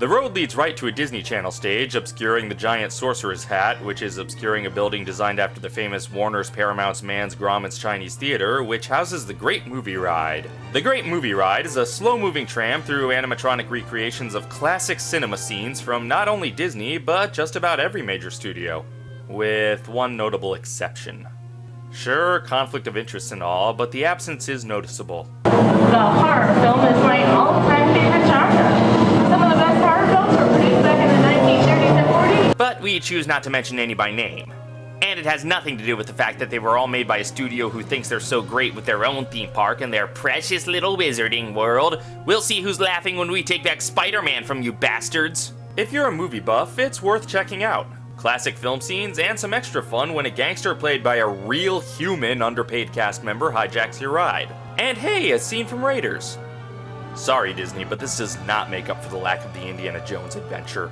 The road leads right to a Disney Channel stage, obscuring the giant sorcerer's hat, which is obscuring a building designed after the famous Warner's Paramount's Mann's Grauman's Chinese Theater, which houses the Great Movie Ride. The Great Movie Ride is a slow-moving tram through animatronic recreations of classic cinema scenes from not only Disney, but just about every major studio. With one notable exception. Sure, conflict of interest and all, but the absence is noticeable. The horror film is my all-time favorite we choose not to mention any by name. And it has nothing to do with the fact that they were all made by a studio who thinks they're so great with their own theme park and their precious little wizarding world. We'll see who's laughing when we take back Spider-Man from you bastards. If you're a movie buff, it's worth checking out. Classic film scenes and some extra fun when a gangster played by a real human underpaid cast member hijacks your ride. And hey, a scene from Raiders. Sorry Disney, but this does not make up for the lack of the Indiana Jones adventure.